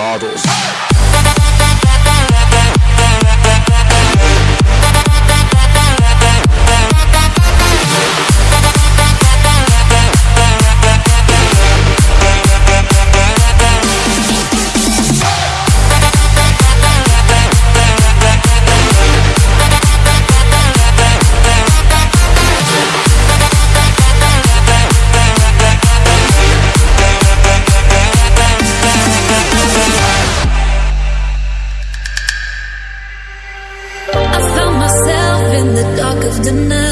Dorados. of the night.